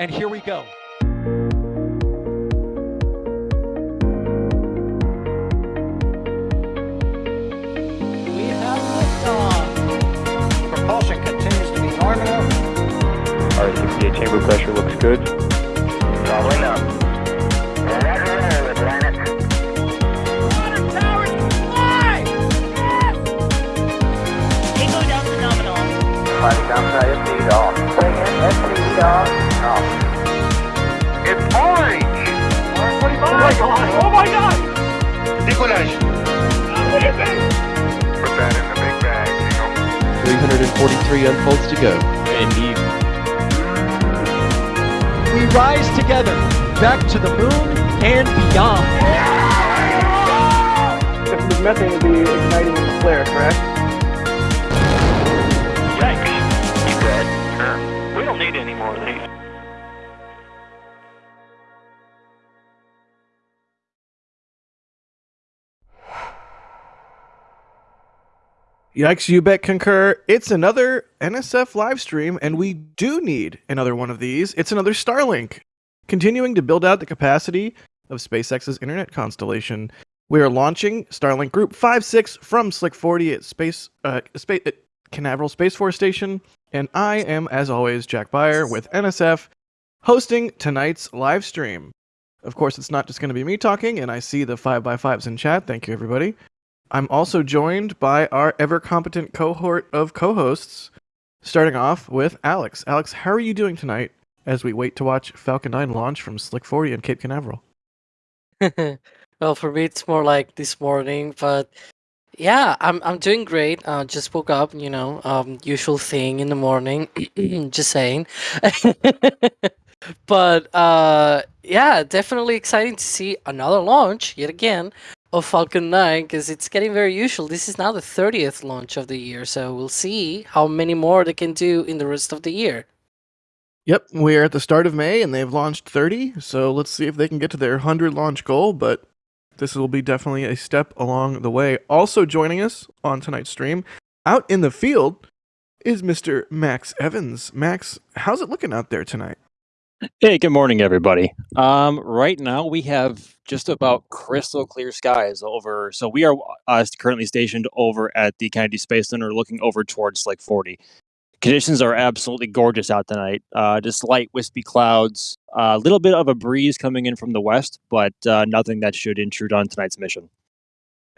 And here we go. We have liftoff. Propulsion continues to be nominal. RCPA chamber pressure looks good. Probably not. Water towers fly! Tango down to nominal. Fighting downside SPD off. Bring in SPD off. My god! Oh my god! Decollage. Put that in the big bag, Eagle. 343 unfolds to go. Indeed. We rise together back to the moon and beyond. If there's methane, would be igniting in the flare, correct? Yikes, you bet concur. It's another NSF live stream, and we do need another one of these. It's another Starlink. Continuing to build out the capacity of SpaceX's internet constellation. We are launching Starlink Group 56 from Slick 40 at Space uh, Space at Canaveral Space Force Station, and I am, as always, Jack Beyer with NSF, hosting tonight's live stream. Of course, it's not just going to be me talking, and I see the 5x5s in chat. Thank you, everybody. I'm also joined by our ever competent cohort of co hosts, starting off with Alex. Alex, how are you doing tonight as we wait to watch Falcon 9 launch from Slick 40 in Cape Canaveral? well, for me, it's more like this morning, but yeah, I'm I'm doing great. Uh, just woke up, you know, um, usual thing in the morning. just saying. but uh, yeah, definitely exciting to see another launch yet again of Falcon 9 because it's getting very usual. This is now the 30th launch of the year, so we'll see how many more they can do in the rest of the year. Yep, we're at the start of May and they've launched 30, so let's see if they can get to their 100 launch goal, but this will be definitely a step along the way. Also joining us on tonight's stream, out in the field, is Mr. Max Evans. Max, how's it looking out there tonight? Hey, good morning, everybody. Um, right now we have just about crystal clear skies over. So we are uh, currently stationed over at the Kennedy Space Center, looking over towards Slick 40. Conditions are absolutely gorgeous out tonight. Uh, just light wispy clouds, a little bit of a breeze coming in from the west, but uh, nothing that should intrude on tonight's mission.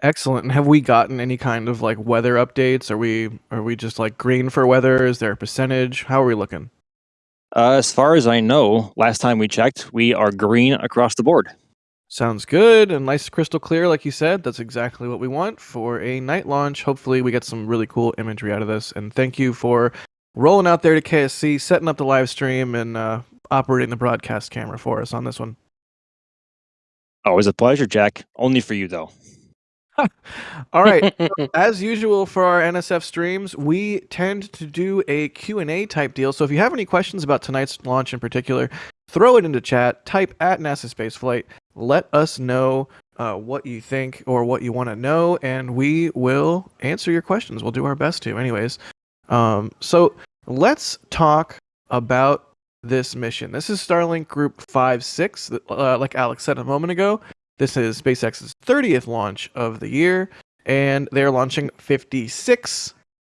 Excellent. And have we gotten any kind of like weather updates? Are we are we just like green for weather? Is there a percentage? How are we looking? Uh, as far as I know, last time we checked, we are green across the board. Sounds good and nice crystal clear, like you said. That's exactly what we want for a night launch. Hopefully, we get some really cool imagery out of this. And thank you for rolling out there to KSC, setting up the live stream, and uh, operating the broadcast camera for us on this one. Always a pleasure, Jack. Only for you, though. All right. as usual for our NSF streams, we tend to do a Q&A type deal. So if you have any questions about tonight's launch in particular, throw it into chat, type at NASA Spaceflight, let us know uh, what you think or what you want to know, and we will answer your questions. We'll do our best to. Anyways, um, so let's talk about this mission. This is Starlink Group 5-6, uh, like Alex said a moment ago. This is SpaceX's 30th launch of the year, and they're launching 56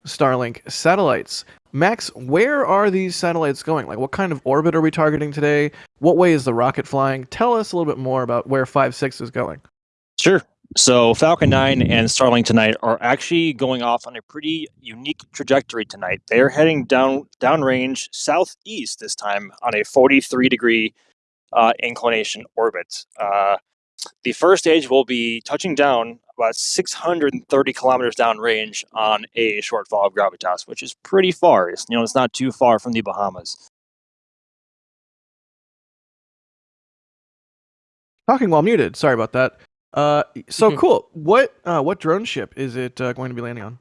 Starlink satellites. Max, where are these satellites going? Like, what kind of orbit are we targeting today? What way is the rocket flying? Tell us a little bit more about where 5.6 is going. Sure. So Falcon 9 and Starlink tonight are actually going off on a pretty unique trajectory tonight. They're heading down downrange southeast this time on a 43 degree uh, inclination orbit. Uh, the first stage will be touching down about 630 kilometers downrange on a shortfall of gravitas, which is pretty far. It's, you know, it's not too far from the Bahamas. Talking while muted. Sorry about that. Uh, so cool. What uh, what drone ship is it uh, going to be landing on?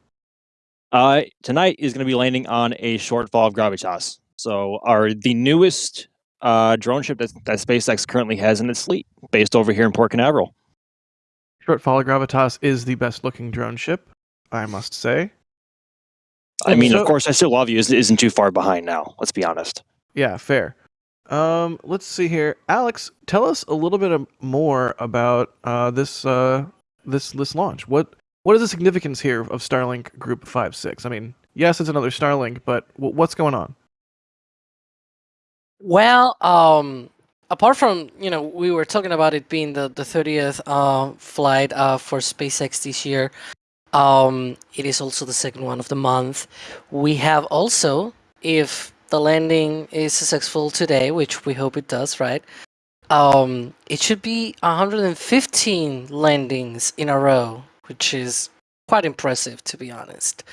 Uh, tonight is going to be landing on a shortfall of gravitas. So, our the newest uh, drone ship that, that SpaceX currently has in its fleet, based over here in Port Canaveral. Short Fall of Gravitas is the best looking drone ship, I must say. I mean, So- of course, I still love you. Isn't isn't too far behind now. Let's be honest. Yeah, fair. Um, let's see here. Alex, tell us a little bit more about uh, this uh, this this launch. What what is the significance here of Starlink Group Five Six? I mean, yes, it's another Starlink, but what's going on? Well, um, apart from you know we were talking about it being the the thirtieth uh, flight uh, for SpaceX this year. Um, it is also the second one of the month. We have also, if the landing is successful today, which we hope it does, right? Um, it should be 115 landings in a row, which is quite impressive to be honest.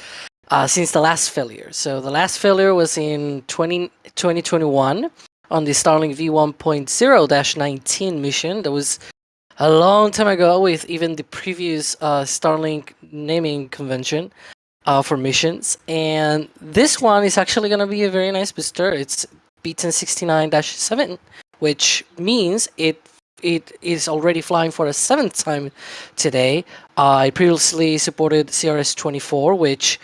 Uh, since the last failure. So the last failure was in 20, 2021 on the Starlink V1.0-19 mission. That was a long time ago with even the previous uh, Starlink naming convention uh, for missions. And this one is actually going to be a very nice booster. It's B1069-7, which means it it is already flying for a seventh time today. Uh, I previously supported CRS-24, which,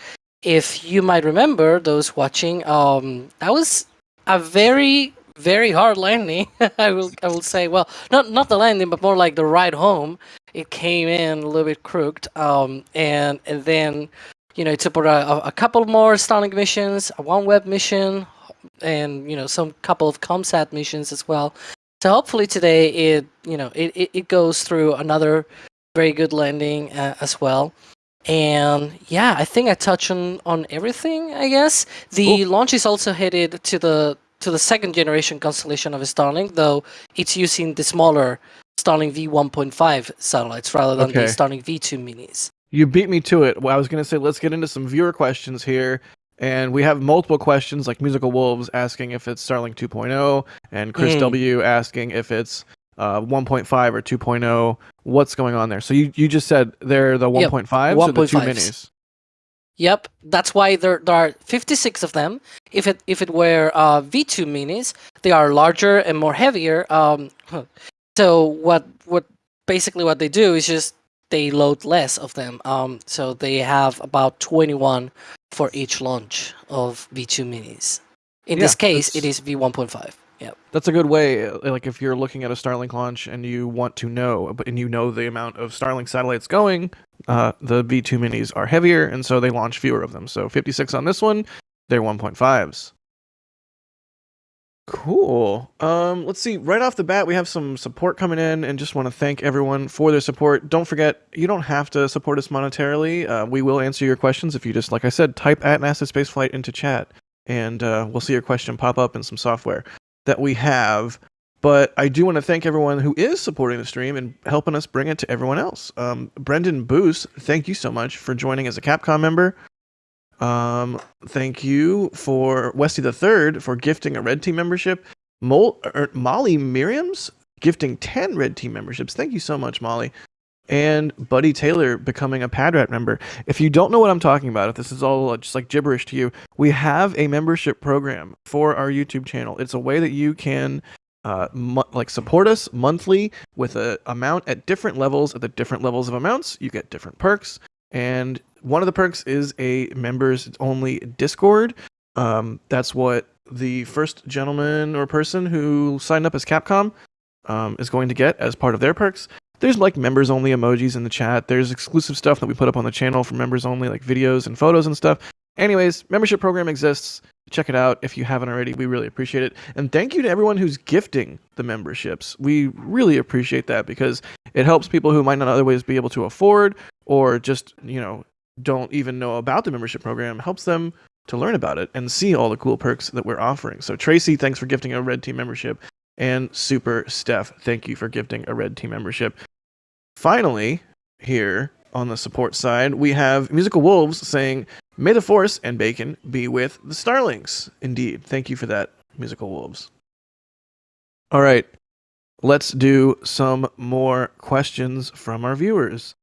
if you might remember, those watching, um, that was a very very hard landing. I will I will say well not not the landing but more like the ride home. It came in a little bit crooked. Um and and then you know it took a, a couple more Starlink missions, a OneWeb mission, and you know some couple of ComSat missions as well. So hopefully today it you know it, it, it goes through another very good landing uh, as well. And yeah, I think I touched on, on everything, I guess. The launch is also headed to the to the second generation constellation of Starlink, though it's using the smaller Starlink V1.5 satellites rather than the Okay. Starlink V2 minis. You beat me to it. Well, I was going to say let's get into some viewer questions here. And we have multiple questions like Musical Wolves asking if it's Starlink 2.0 and Chris Mm. W asking if it's uh, 1.5 or 2.0. What's going on there? So you, you just said they're the Yep, 1.5s or the two minis? Yep, that's why there, there are 56 of them. If it if it were uh, V2 minis, they are larger and more heavier. Um, so what what basically what they do is just they load less of them. Um, so they have about 21 for each launch of V2 minis. In this case, it's... that's- V1.5. Yep. That's a good way. uh, Like if you're looking at a Starlink launch and you want to know, but and you know the amount of Starlink satellites going, uh, the V2 minis are heavier, and so they launch fewer of them. So 56 on this one, they're 1.5s. Cool. Um, let's see. Right off the bat, we have some support coming in, and just want to thank everyone for their support. Don't forget, you don't have to support us monetarily. Uh, we will answer your questions if you just, like I said, type at NASA Spaceflight into chat, and uh, we'll see your question pop up in some software that we have. But I do want to thank everyone who is supporting the stream and helping us bring it to everyone else. Um, Brendan Boos, thank you so much for joining as a Capcom member. Um, thank you for Westy the Third for gifting a Red Team membership. Mol- er, Molly Miriam's gifting 10 Red Team memberships. Thank you so much, Molly. And Buddy Taylor becoming a Padrat member. If you don't know what I'm talking about, if this is all uh, just like gibberish to you, we have a membership program for our YouTube channel. It's a way that you can uh, like support us monthly with a amount at different levels. At the different levels of amounts, you get different perks. And one of the perks is a members only Discord. Um, that's what the first gentleman or person who signed up as Capcom um, is going to get as part of their perks. There's like members only emojis in the chat. There's exclusive stuff that we put up on the channel for members only, like videos and photos and stuff. Anyways, membership program exists. Check it out if you haven't already. We really appreciate it. And thank you to everyone who's gifting the memberships. We really appreciate that because it helps people who might not otherwise be able to afford or just, you know, don't even know about the membership program, helps them to learn about it and see all the cool perks that we're offering. So Tracy, thanks for gifting a Red Team membership. And Super Steph, thank you for gifting a Red Team membership. Finally, here on the support side, we have Musical Wolves saying, May the Force and Bacon be with the Starlings. Indeed. Thank you for that, Musical Wolves. All right. Let's do some more questions from our viewers.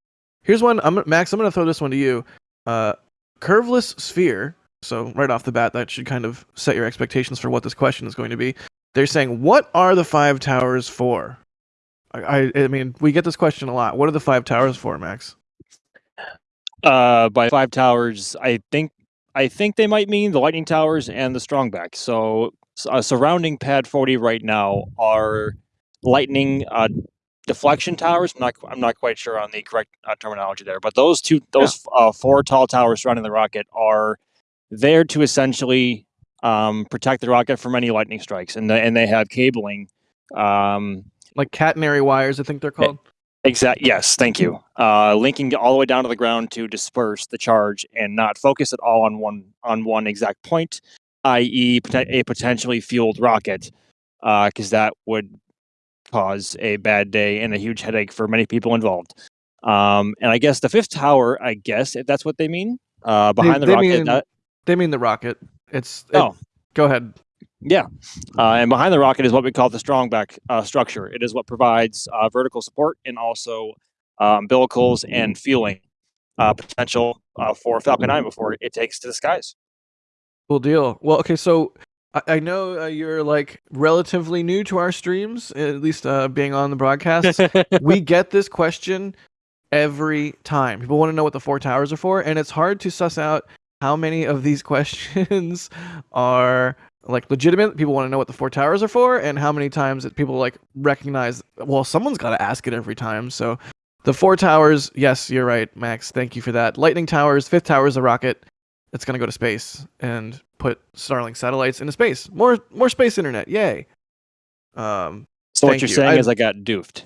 Here's one. I'm Max. I'm going to throw this one to you. Uh, curveless sphere. So right off the bat, that should kind of set your expectations for what this question is going to be. They're saying, "What are the five towers for?" I, I, I mean, we get this question a lot. What are the five towers for, Max? Uh, by five towers, I think I think they might mean the lightning towers and the strongback. So uh, surrounding Pad 40 right now are lightning uh, deflection towers. I'm not, I'm not quite sure on the correct uh, terminology there, but those two, those uh, four tall towers surrounding the rocket are there to essentially um, protect the rocket from any lightning strikes, and the, and they have cabling. Um, Like catenary wires, I think they're called. Exact. Yes, thank you. Uh, linking all the way down to the ground to disperse the charge and not focus it all on one on one exact point, i.e., a potentially fueled rocket, because that would cause a bad day and a huge headache for many people involved. Um, and I guess the fifth tower, I guess if that's what they mean, uh, behind the they rocket. mean- that- They mean the rocket. It's it- Oh. Go ahead. Yeah, uh, and behind the rocket is what we call the strong back uh, structure. It is what provides uh, vertical support and also uh, umbilicals and fueling uh, potential uh, for Falcon 9 before it takes to the skies. Cool deal. Well, okay, so I, I know uh, you're like relatively new to our streams, at least uh, being on the broadcast. we get this question every time. People want to know what the four towers are for, and it's hard to suss out how many of these questions are like legitimate. People want to know what the four towers are for, and how many times that people like recognize. Well, someone's got to ask it every time. So, the four towers. Yes, you're right, Max. Thank you for that. Lightning towers. Fifth tower is a rocket. It's gonna go to space and put Starlink satellites into space. More, more space internet. Yay. Um, So what you're you. saying I- is I got doofed.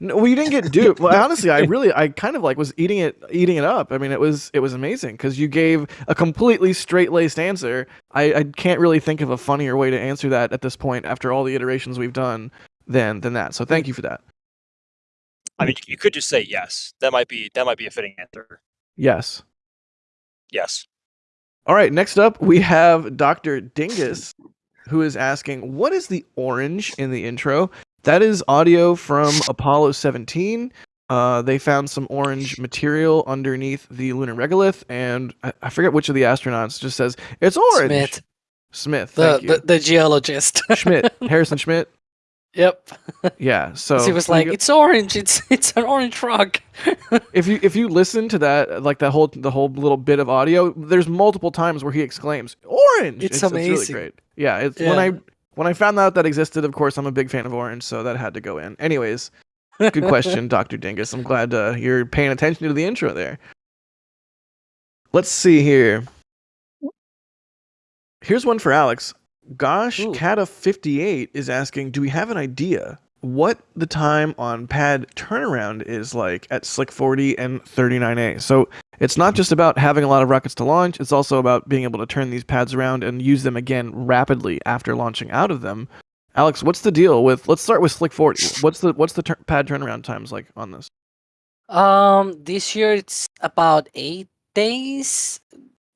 No, well, you didn't get duped. Well, honestly, I really, I kind of like was eating it, eating it up. I mean, it was, it was amazing because you gave a completely straight laced answer. I, I can't really think of a funnier way to answer that at this point after all the iterations we've done than than that. So thank you for that. I mean, you could just say yes. That might be that might be a fitting answer. Yes. Yes. All right. Next up, we have Doctor Dingus, who is asking, "What is the orange in the intro?" That is audio from Apollo 17. Uh, they found some orange material underneath the lunar regolith, and I, I forget which of the astronauts just says it's orange. Smith, Smith, the, thank you. the the geologist. Schmitt, Harrison Schmidt. yep. Yeah. So he was like, "It's orange. It's it's an orange rock." if you if you listen to that, like that whole the whole little bit of audio, there's multiple times where he exclaims "orange." It's really amazing. great. Yeah. It's when I when I found out that existed. Of course, I'm a big fan of orange, so that had to go in. Anyways, good question, Doctor Dingus. I'm glad uh, you're paying attention to the intro there. Let's see here. Here's one for Alex. Gosh, Ooh. Kata58 is asking, do we have an idea what the time on pad turnaround is like at Slick 40 and 39A? So it's not just about having a lot of rockets to launch, it's also about being able to turn these pads around and use them again rapidly after launching out of them. Alex, what's the deal with let's start with Slick 40. What's the what's the pad turnaround times like on this? Um this year it's about 8 days.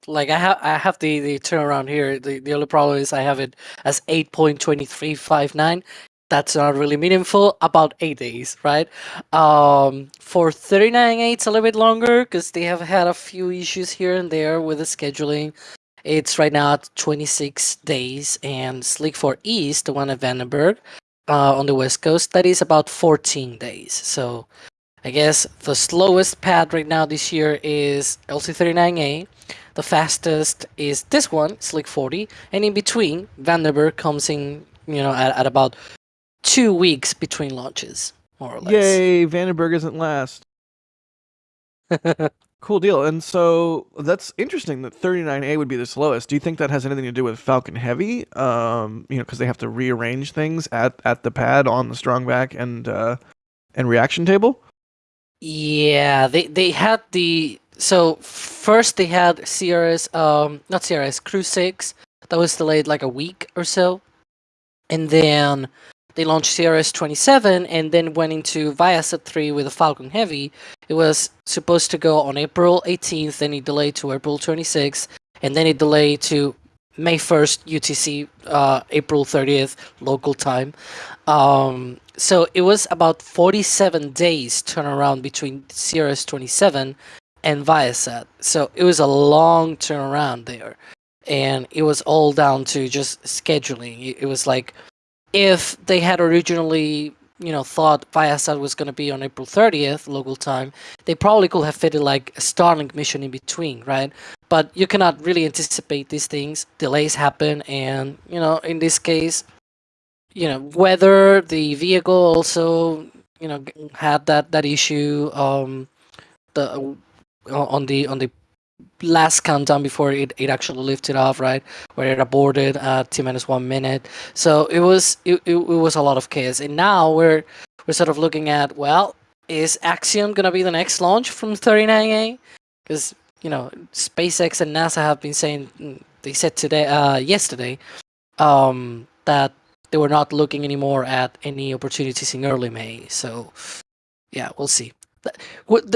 Like I have I have the the turnaround here. The the only problem is I have it as 8.2359 that's not really meaningful. About eight days, right? Um, for thirty nine A, it's a little bit longer because they have had a few issues here and there with the scheduling. It's right now at twenty six days, and Slick 4 East, the one at Vandenberg, uh, on the west coast, that is about fourteen days. So. I guess the slowest pad right now this year is LC39A. The fastest is this one, Slick 40, and in between, Vandenberg comes in, you know, at, at about two weeks between launches, more or less. Yay, Vandenberg isn't last. Cool deal. And so that's interesting that 39A would be the slowest. Do you think that has anything to do with Falcon Heavy? Um, you know, because they have to rearrange things at, at the pad on the strong back and uh, and reaction table. Yeah, they they had the so first they had CRS um not CRS Crew Six that was delayed like a week or so, and then they launched CRS twenty seven and then went into Viasat three with a Falcon Heavy. It was supposed to go on April eighteenth, then it delayed to April twenty sixth, and then it delayed to May first UTC, uh, April thirtieth local time. Um, so it was about 47 days turnaround between CRS 27 and Viasat. So it was a long turnaround there. And it was all down to just scheduling. It was like if they had originally you know thought Viasat was going to be on April 30th local time, they probably could have fitted like a Starlink mission in between, right? But you cannot really anticipate these things. Delays happen, and you know in this case, you know whether the vehicle also you know had that that issue um the on the on the last countdown before it, it actually lifted off right? Where it aborted at t minus one minute. So it was it, it, it was a lot of chaos. And now we're we're sort of looking at well is axiom gonna be the next launch from 39a because you know spacex and nasa have been saying mm, they said today uh yesterday um that they were not looking anymore at any opportunities in early may. So yeah we'll see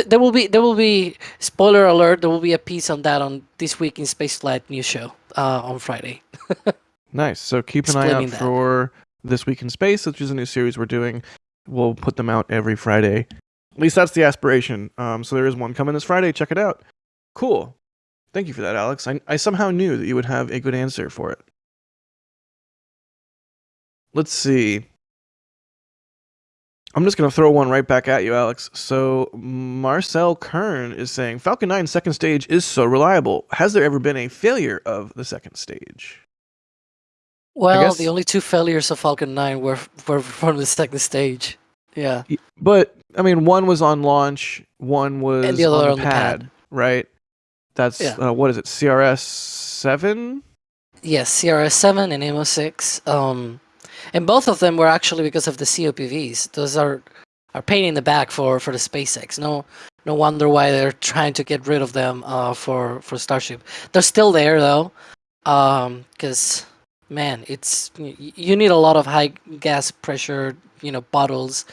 there will be there will be spoiler alert there will be a piece on that on this week in spaceflight news show uh, on friday Nice. So keep an eye out that. for This Week in Space, which is a new series we're doing. We'll put them out every Friday. At least that's the aspiration. Um, so there is one coming this Friday. Check it out. Cool. Thank you for that, Alex. I, I somehow knew that you would have a good answer for it. Let's see. I'm just going to throw one right back at you, Alex. So Marcel Kern is saying Falcon 9 second stage is so reliable. Has there ever been a failure of the second stage? well the only two failures of falcon 9 were were from the second stage yeah But I mean, one was on launch, one was the other on, on the the pad, pad. right? That's Yeah. uh, what is it? CRS seven? yes crs7 and AMOS-6 um and both of them were actually because of the copvs those are are pain in the back for for the spacex. No no wonder why they're trying to get rid of them uh for for starship. They're still there though um because man it's you need a lot of high gas pressure you know bottles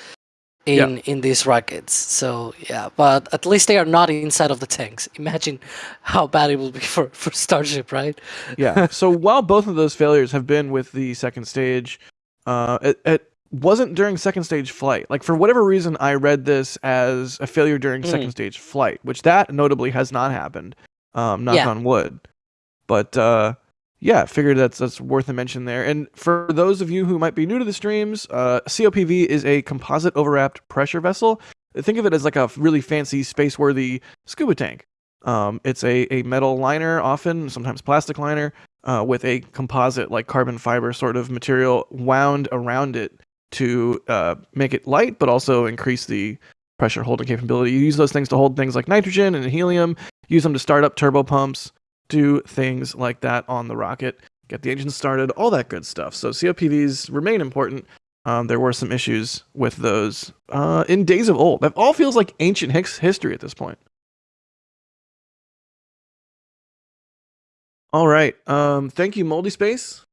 Yeah. in in these rockets. So yeah but at least they are not inside of the tanks. Imagine how bad it will be for for starship right? Yeah. so while both of those failures have been with the second stage, uh, it, it wasn't during second stage flight. Like for whatever reason, I read this as a failure during second Mm. stage flight, which that notably has not happened. Um, knock Yeah. on wood. But uh, yeah, figured that's that's worth a mention there. And for those of you who might be new to the streams, uh, COPV is a composite overwrapped pressure vessel. Think of it as like a really fancy, space-worthy scuba tank. Um, it's a, a metal liner, often sometimes plastic liner, uh, with a composite like carbon fiber sort of material wound around it to uh, make it light, but also increase the pressure holding capability. You use those things to hold things like nitrogen and helium. Use them to start up turbo pumps. Do things like that on the rocket. Get the engine started. All that good stuff. So COPVs remain important. Um, there were some issues with those uh, in days of old. That all feels like ancient his- history at this point. All right. Um, thank you, Moldy Space.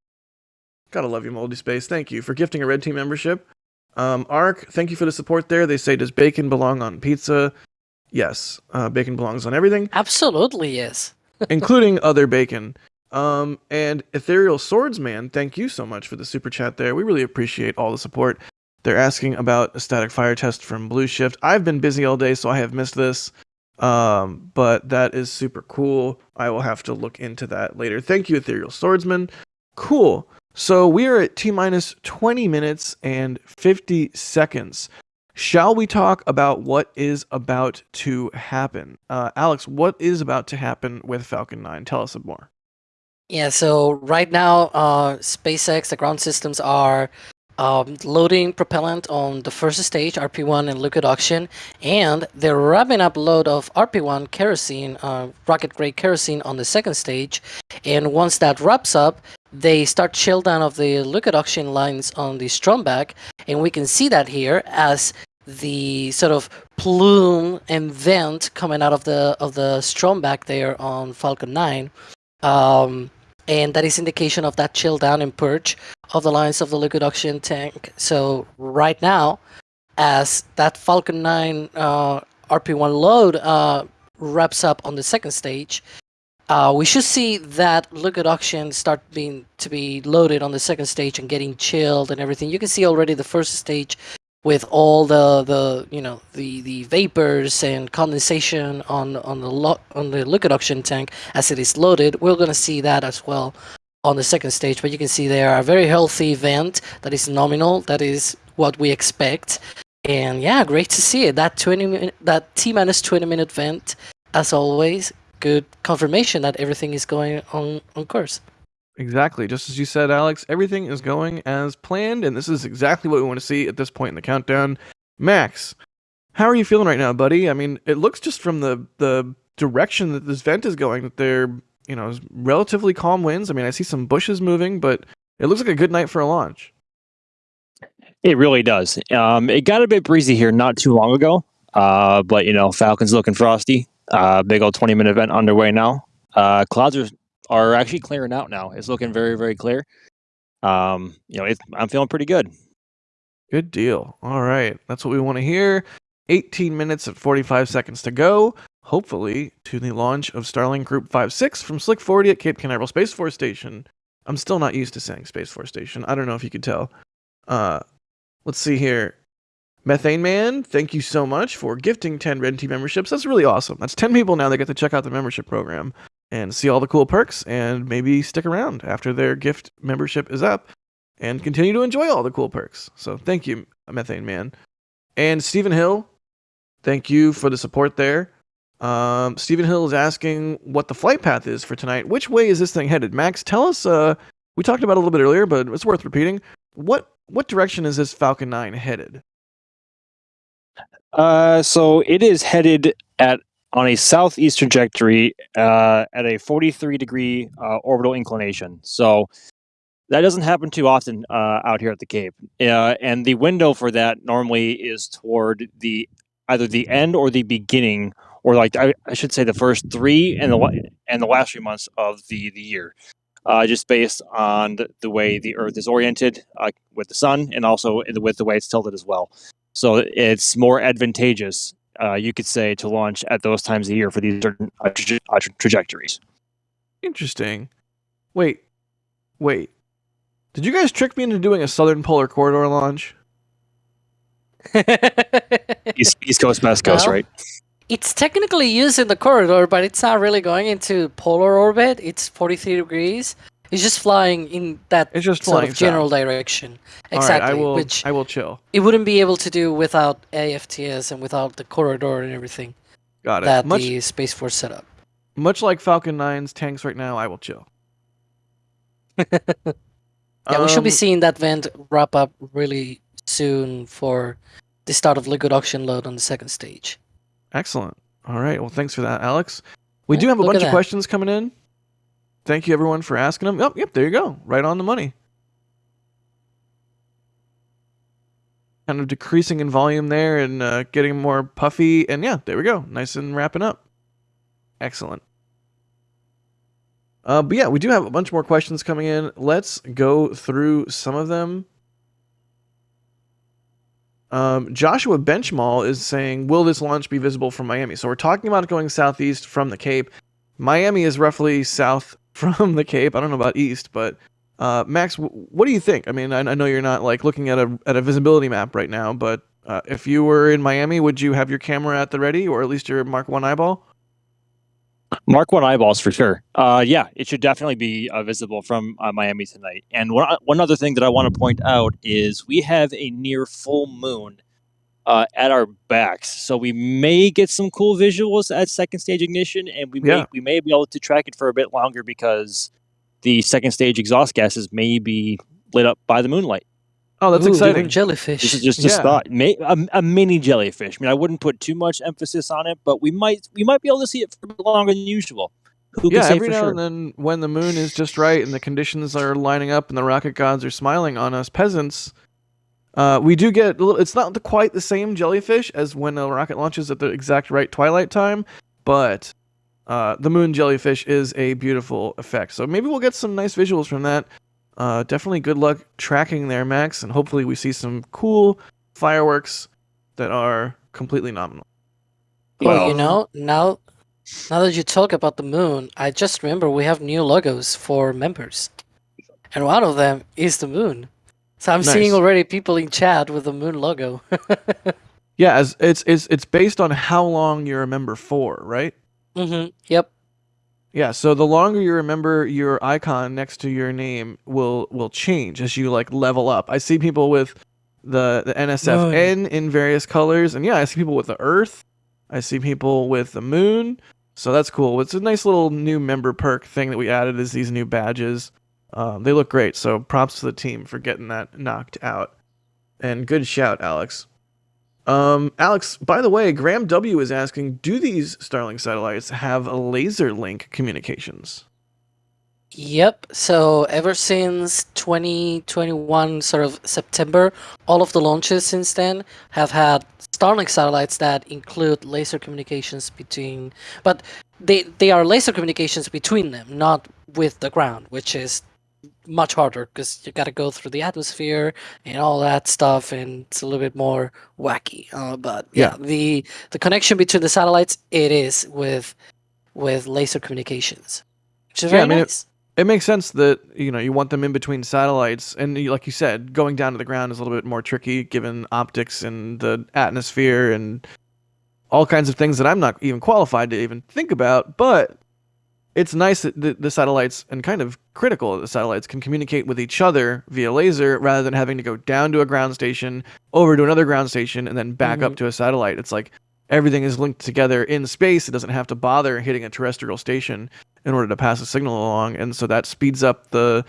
Gotta love you, Moldy Space. Thank you for gifting a Red Team membership. Um, Ark, thank you for the support there. They say, does bacon belong on pizza? Yes, uh, bacon belongs on everything, absolutely yes including other bacon. Um, and Ethereal Swordsman, thank you so much for the super chat there. We really appreciate all the support. They're asking about a static fire test from Blue Shift. I've been busy all day, so I have missed this. Um, but that is super cool. I will have to look into that later. Thank you, Ethereal Swordsman. Cool. So we are at T minus 20 minutes and 50 seconds. Shall we talk about what is about to happen? Uh, Alex, what is about to happen with Falcon 9? Tell us some more. Yeah, so right now, uh, SpaceX, the ground systems are um, loading propellant on the first stage, RP1 and liquid oxygen, and they're wrapping up load of RP1 kerosene, uh, rocket grade kerosene on the second stage. And once that wraps up, they start chill down of the liquid oxygen lines on the strongback, and we can see that here as the sort of plume and vent coming out of the of the strongback there on Falcon 9. Um, and that is indication of that chill down and purge of the lines of the liquid oxygen tank. So right now, as that Falcon 9 uh, RP1 load uh, wraps up on the second stage, uh, we should see that liquid oxygen start being to be loaded on the second stage and getting chilled and everything. You can see already the first stage with all the the you know the the vapors and condensation on on the on the liquid oxygen tank as it is loaded. We're gonna see that as well on the second stage, but you can see there a very healthy vent that is nominal that is what we expect. And yeah, great to see it. That 20 minute, that T minus 20 minute vent, as always, good confirmation that everything is going on on course. Exactly. Just as you said, Alex, everything is going as planned, and this is exactly what we want to see at this point in the countdown. Max, how are you feeling right now, buddy? I mean, it looks just from the the direction that this vent is going that they're, you know, relatively calm winds. I mean, I see some bushes moving, but it looks like a good night for a launch. It really does. Um, it got a bit breezy here not too long ago, uh, but you know, Falcons looking frosty. Uh, big old 20 minute event underway now. Uh, clouds are, are actually clearing out now. It's looking very, very clear. Um, you know, it, I'm feeling pretty good. Good deal. All right. That's what we want to hear. 18 minutes and 45 seconds to go. Hopefully, to the launch of Starlink Group 56 from Slick 40 at Cape Canaveral Space Force Station. I'm still not used to saying Space Force Station. I don't know if you could tell. Uh, let's see here. Methane Man, thank you so much for gifting 10 Red Team memberships. That's really awesome. That's 10 people now that get to check out the membership program and see all the cool perks and maybe stick around after their gift membership is up and continue to enjoy all the cool perks. So thank you, Methane Man. And Stephen Hill, thank you for the support there. Um, Stephen Hill is asking what the flight path is for tonight. Which way is this thing headed? Max, tell us. Uh, we talked about a little bit earlier, but it's worth repeating. What what direction is this Falcon 9 headed? Uh, so it is headed at on a southeast trajectory uh, at a 43 degree uh, orbital inclination. So that doesn't happen too often uh, out here at the Cape. Uh, and the window for that normally is toward the either the end or the beginning, or like I, I should say the first three and the and the last three months of the the year. Uh, just based on the, the, way the Earth is oriented uh, with the sun, and also with the way it's tilted as well. So it's more advantageous, uh, you could say, to launch at those times of the year for these certain uh, tra- uh, tra- trajectories. Interesting. Wait, wait. Did you guys trick me into doing a Southern Polar Corridor launch? East, East Coast, West Coast, well, right? It's technically used in the corridor, but it's not really going into polar orbit. It's 43 degrees. It's just flying in that it's just sort of general south. direction. Exactly. I will. Which I will chill. It wouldn't be able to do without AFTS and without the corridor and everything. Got it. That much, the Space Force set up. Much like Falcon 9's tanks right now, I will chill. yeah, um, we should be um, seeing that vent wrap up really soon for the start of liquid oxygen load on the second stage. Excellent. All right. Well, thanks for that, Alex. We do have a bunch of questions coming in. Thank you, everyone, for asking them. Oh, yep, there you go. Right on the money. Kind of decreasing in volume there and uh, getting more puffy. And yeah, there we go. Nice and wrapping up. Excellent. Uh, but yeah, we do have a bunch more questions coming in. Let's go through some of them. Um, Joshua Benchmall is saying, "Will this launch be visible from Miami?" So we're talking about going southeast from the Cape. Miami is roughly south from the Cape. I don't know about east, but uh, Max, what do you think? I mean, I, I, know you're not like looking at a at a visibility map right now, but uh, if you were in Miami, would you have your camera at the ready, or at least your Mark One eyeball? Mark One eyeballs for sure. Uh, yeah, it should definitely be uh, visible from uh, Miami tonight. And one one other thing that I want to point out is we have a near full moon uh, at our backs, so we may get some cool visuals at second stage ignition, and we may yeah. we may be able to track it for a bit longer because the second stage exhaust gases may be lit up by the moonlight. Oh, that's Ooh, exciting! Jellyfish. This is just a yeah. thought. A, a, mini jellyfish. I mean, I wouldn't put too much emphasis on it, but we might we might be able to see it for longer than usual. Who yeah, every now sure? and then, when the moon is just right and the conditions are lining up and the rocket gods are smiling on us peasants, uh, we do get a little. It's not the, quite the same jellyfish as when a rocket launches at the exact right twilight time, but uh, the moon jellyfish is a beautiful effect. So maybe we'll get some nice visuals from that. Uh, definitely good luck tracking there, Max, and hopefully we see some cool fireworks that are completely nominal. Well, you know, now now that you talk about the moon, I just remember we have new logos for members, and one of them is the moon. So I'm nice. seeing already people in chat with the moon logo. yeah, as it's it's it's based on how long you're a member for, right? Mm-hmm. Yep. Yeah, so the longer you remember your icon next to your name will will change as you like level up. I see people with the the NSFN in various colors, and yeah, I see people with the Earth. I see people with the Moon. So that's cool. It's a nice little new member perk thing that we added is these new badges. Um, they look great. So props to the team for getting that knocked out. And good shout, Alex. Um, Alex, by the way, Graham W is asking, do these Starlink satellites have a laser link communications? Yep. So ever since 2021, sort of September, all of the launches since then have had Starlink satellites that include laser communications between, but they they are laser communications between them, not with the ground, which is much harder because you got to go through the atmosphere and all that stuff, and it's a little bit more wacky. Uh, but yeah, Yeah. the the connection between the satellites it is with with laser communications, which is Yeah, very I mean, it- nice. It makes sense that you know you want them in between satellites, and you- like you said, going down to the ground is a little bit more tricky given optics and the atmosphere and all kinds of things that I'm not even qualified to even think about. But it's nice that the, the satellites and kind of critical that the satellites can communicate with each other via laser rather than having to go down to a ground station, over to another ground station, and then back up to a satellite. It's like everything is linked together in space. It doesn't have to bother hitting a terrestrial station in order to pass a signal along, and so that speeds up the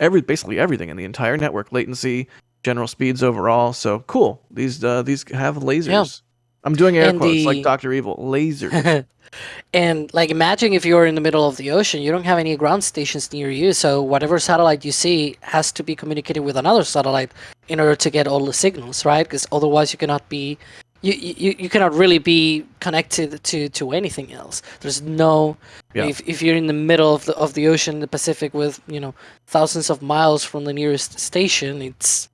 every basically everything in the entire network, latency, general speeds overall. So cool. These uh, these have lasers. I'm doing air And quotes like Doctor Evil. Lasers. and like imagine if you're in the middle of the ocean you don't have any ground stations near you so whatever satellite you see has to be communicated with another satellite in order to get all the signals right because otherwise you cannot be you, you, you cannot really be connected to, to anything else there's no Yeah. if, if you're in the middle of the, of the ocean the pacific with you know thousands of miles from the nearest station it's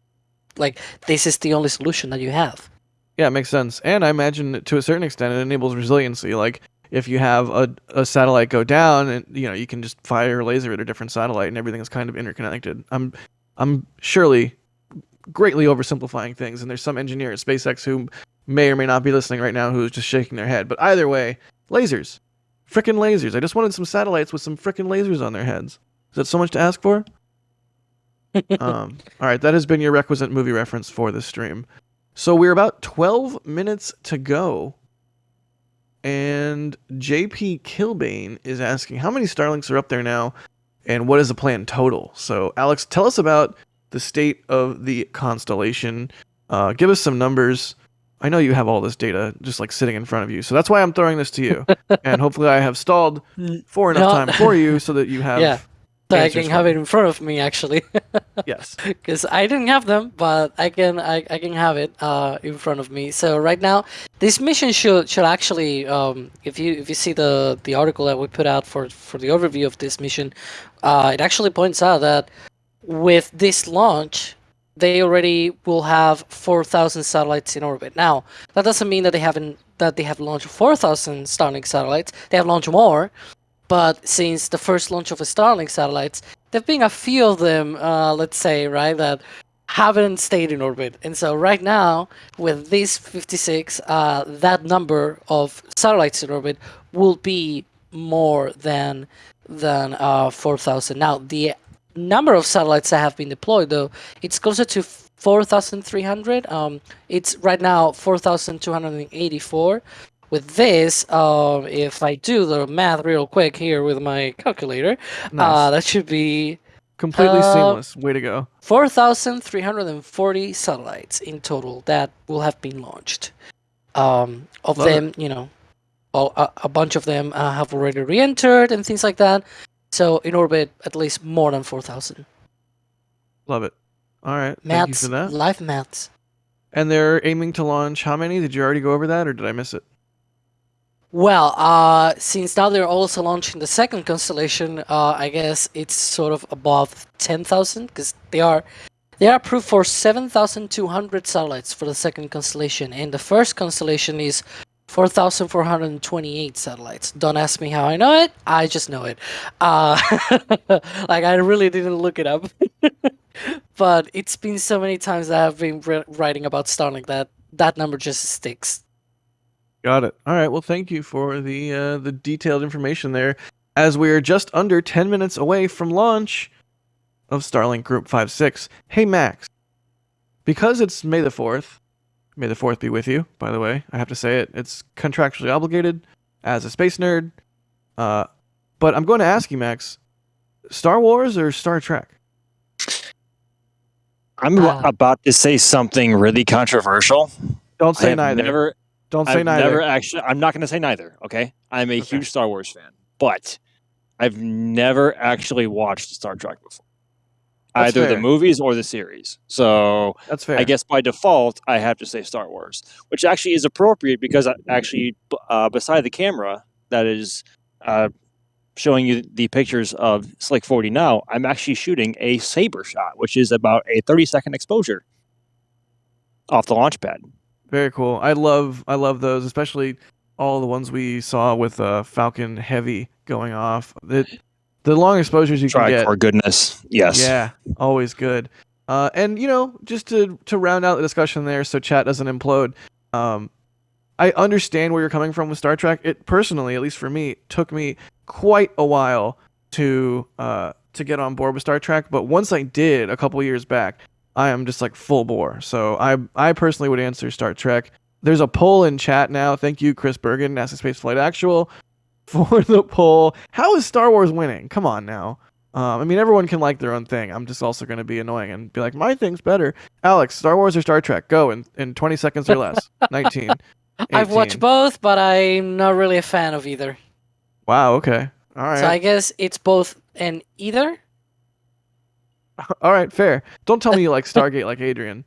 like this is the only solution that you have Yeah, it makes sense. And I imagine to a certain extent it enables resiliency. Like if you have a, a satellite go down and you know, you can just fire a laser at a different satellite and everything is kind of interconnected. I'm I'm surely greatly oversimplifying things and there's some engineer at SpaceX who may or may not be listening right now who's just shaking their head. But either way, lasers. Frickin' lasers. I just wanted some satellites with some frickin' lasers on their heads. Is that so much to ask for? um, all right, that has been your requisite movie reference for this stream. So we're about 12 minutes to go. And JP Kilbane is asking how many Starlinks are up there now and what is the plan total? So, Alex, tell us about the state of the constellation. Uh, give us some numbers. I know you have all this data just like sitting in front of you. So that's why I'm throwing this to you. and hopefully, I have stalled for enough No. time for you so that you have. Yeah. So i can have it in front of me actually Yes. because I didn't have them, but I can I, I can have it uh, in front of me. So right now, this mission should should actually, um, if you if you see the the article that we put out for for the overview of this mission, uh, it actually points out that with this launch, they already will have four thousand satellites in orbit. Now that doesn't mean that they haven't that they have launched four thousand Starlink satellites. They have launched more, but since the first launch of the Starlink satellites, there've been a few of them, uh, let's say, right, that haven't stayed in orbit. And so right now, with these 56, uh, that number of satellites in orbit will be more than than uh, 4,000. Now, the number of satellites that have been deployed, though, it's closer to 4,300. Um, it's right now 4,284. With this, um, if I do the math real quick here with my calculator, Nice. uh, that should be Completely uh, seamless. Way to go. 4,340 satellites in total that will have been launched. Um, of Love it. them, you know, all, a, a bunch of them uh, have already re-entered and things like that. So in orbit, at least more than 4,000. Love it. All right. Thank you Maths, for that. live maths. And they're aiming to launch how many? Did you already go over that or did I miss it? Well, uh, since now they're also launching the second constellation, uh, I guess it's sort of above 10,000 because they are they are approved for 7,200 satellites for the second constellation, and the first constellation is 4,428 satellites. Don't ask me how I know it. I just know it. Uh, like I really didn't look it up, but it's been so many times that I've been writing about Starlink that that number just sticks. Got it. All right. Well, thank you for the uh, the detailed information there. As we are just under 10 minutes away from launch of Starlink Group 56. Hey Max, because it's May the Fourth. May the Fourth be with you. By the way, I have to say it. It's contractually obligated as a space nerd. Uh, but I'm going to ask you, Max. Star Wars or Star Trek? I'm Ah. about to say something really controversial. Don't I say have neither. never, Don't say I've neither. never actually. I'm not going to say neither. Okay, I'm a Okay. huge Star Wars fan, but I've never actually watched Star Trek before, That's either fair. the movies or the series. So That's fair. I guess by default, I have to say Star Wars, which actually is appropriate because I- actually, uh, beside the camera that is uh, showing you the pictures of Slick 40 now, I'm actually shooting a saber shot, which is about a 30 second exposure off the launch pad. Very cool. I love I love those, especially all the ones we saw with uh, Falcon Heavy going off. It, the long exposures you can Try get. for goodness. Yes. Yeah, always good. Uh, and you know, just to to round out the discussion there, so chat doesn't implode. Um, I understand where you're coming from with Star Trek. It personally, at least for me, took me quite a while to uh to get on board with Star Trek. But once I did, a couple years back, I am just like full bore. So I I personally would answer Star Trek. There's a poll in chat now. Thank you, Chris Bergin, NASA Space Flight Actual, for the poll. How is Star Wars winning? Come on now. Um, I mean, everyone can like their own thing. I'm just also going to be annoying and be like, my thing's better. Alex, Star Wars or Star Trek? Go in, in 20 seconds or less. 19. I've watched both, but I'm not really a fan of either. Wow, okay. All right. So I guess it's both and either. All right, fair. Don't tell me you like Stargate like Adrian.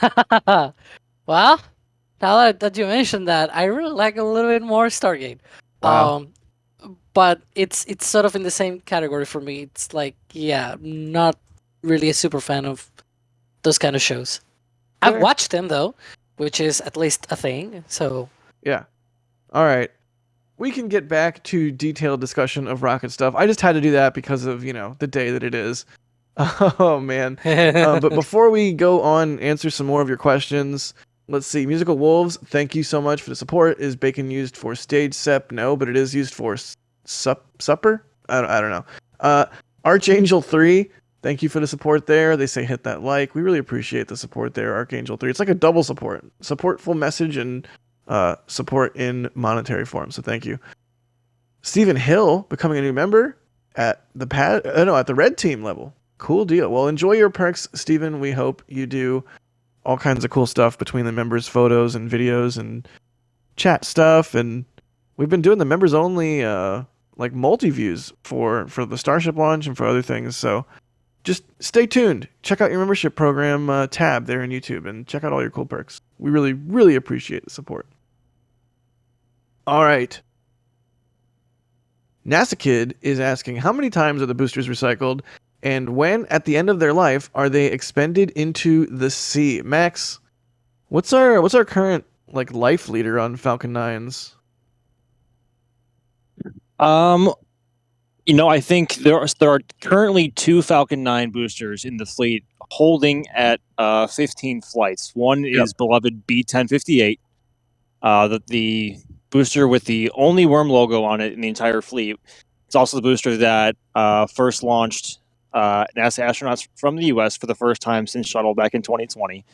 well, now that, that you mentioned that, I really like a little bit more Stargate. Wow. Um, but it's it's sort of in the same category for me. It's like, yeah, not really a super fan of those kind of shows. I've watched them though, which is at least a thing. So Yeah. All right. We can get back to detailed discussion of rocket stuff. I just had to do that because of, you know, the day that it is. Oh, man. uh, but before we go on, answer some more of your questions. Let's see. Musical Wolves, thank you so much for the support. Is bacon used for stage sep? No, but it is used for sup supper. I don't, I don't know. Uh, Archangel Three, thank you for the support there. They say hit that like. We really appreciate the support there, Archangel Three. It's like a double support: support full message and uh, support in monetary form. So thank you. Stephen Hill becoming a new member at the pad. Uh, no, at the red team level. Cool deal. Well, enjoy your perks, Stephen. We hope you do all kinds of cool stuff between the members' photos and videos and chat stuff. And we've been doing the members only uh, like multi views for for the Starship launch and for other things. So just stay tuned. Check out your membership program uh, tab there in YouTube and check out all your cool perks. We really really appreciate the support. All right. NASA Kid is asking how many times are the boosters recycled and when at the end of their life are they expended into the sea? Max, what's our what's our current like life leader on Falcon 9s? Um, you know, I think there are there are currently two Falcon 9 boosters in the fleet holding at uh 15 flights. One Yep. is beloved B1058, uh the, the booster with the only worm logo on it in the entire fleet. It's also the booster that uh first launched uh NASA astronauts from the US for the first time since shuttle back in 2020.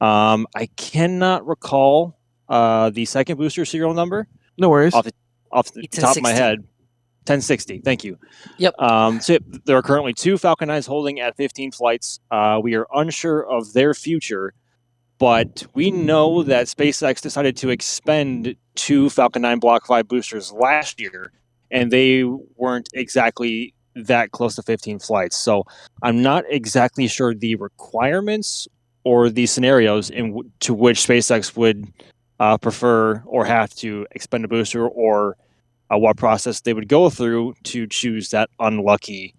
Um I cannot recall uh the second booster serial number No worries. Off off the top of my head. 1060. Thank you. Yep. Um, so there are currently two Falcon 9s holding at 15 flights. Uh, we are unsure of their future, but we know that SpaceX decided to expend two Falcon 9 Block 5 boosters last year, and they weren't exactly that close to 15 flights. So I'm not exactly sure the requirements or the scenarios in w- to which SpaceX would uh, prefer or have to expend a booster or uh, what process they would go through to choose that unlucky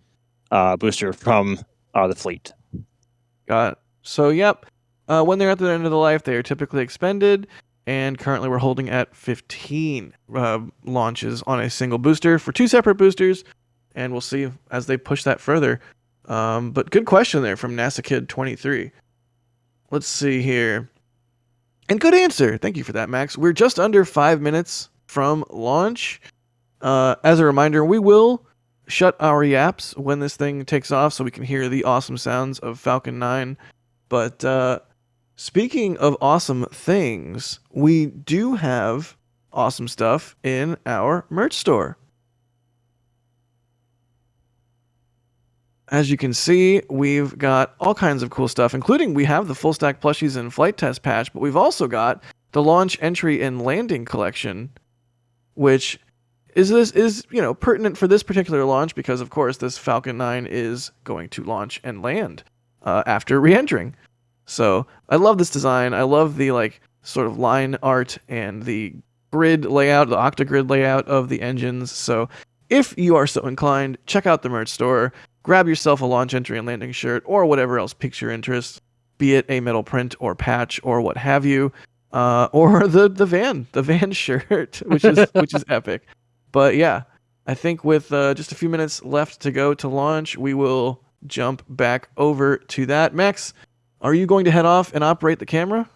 uh, booster from uh, the fleet. Got it. So, yep. Uh, when they're at the end of the life, they are typically expended, and currently we're holding at 15 uh, launches on a single booster for two separate boosters, and we'll see as they push that further. Um, but good question there from NASA Kid 23. Let's see here. And good answer. Thank you for that, Max. We're just under five minutes from launch. Uh, as a reminder, we will shut our yaps when this thing takes off so we can hear the awesome sounds of Falcon 9 But uh, speaking of awesome things, we do have awesome stuff in our merch store. As you can see, we've got all kinds of cool stuff, including we have the full stack plushies and flight test patch, but we've also got the launch, entry, and landing collection, which is this is you know pertinent for this particular launch because of course this Falcon 9 is going to launch and land uh, after re-entering. So I love this design. I love the like sort of line art and the grid layout, the octagrid layout of the engines. So if you are so inclined, check out the merch store. Grab yourself a launch entry and landing shirt or whatever else piques your interest, be it a metal print or patch or what have you, uh, or the the van, the van shirt, which is which is epic. But yeah, I think with uh, just a few minutes left to go to launch, we will jump back over to that. Max, are you going to head off and operate the camera?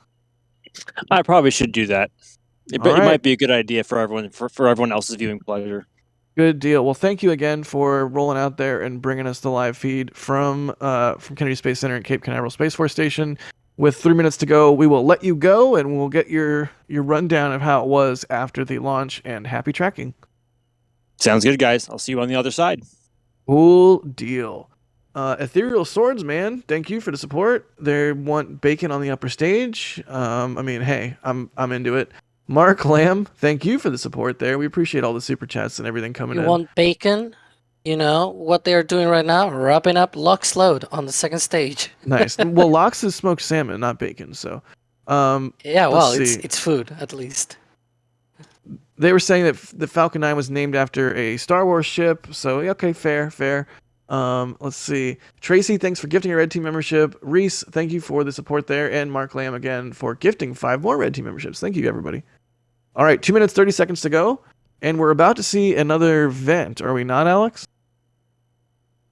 I probably should do that. It, All it might be a good idea for everyone for, for everyone else's viewing pleasure. Good deal. Well, thank you again for rolling out there and bringing us the live feed from uh, from Kennedy Space Center and Cape Canaveral Space Force Station. With three minutes to go, we will let you go and we'll get your your rundown of how it was after the launch. And happy tracking. Sounds good, guys. I'll see you on the other side. Cool deal. Uh, Ethereal Swords, man, thank you for the support. They want bacon on the upper stage. Um, I mean, hey, I'm I'm into it. Mark Lamb, thank you for the support there. We appreciate all the super chats and everything coming You in. want bacon? You know what they are doing right now? Wrapping up LOX Load on the second stage. nice. Well, Lox is smoked salmon, not bacon. So, um, Yeah, well, it's it's food at least. they were saying that the Falcon 9 was named after a Star Wars ship. So, okay, fair, fair. Um, let's see. Tracy, thanks for gifting a Red Team membership. Reese, thank you for the support there. And Mark Lamb again for gifting five more Red Team memberships. Thank you, everybody. All right, two minutes, 30 seconds to go. And we're about to see another vent, are we not, Alex?